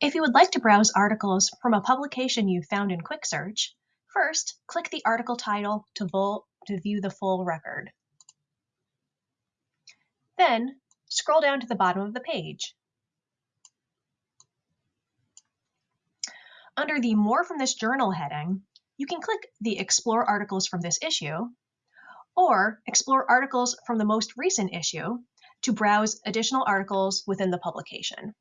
If you would like to browse articles from a publication you found in Quick Search, first click the article title to, to view the full record. Then scroll down to the bottom of the page. Under the More from this journal heading, you can click the Explore articles from this issue or explore articles from the most recent issue to browse additional articles within the publication.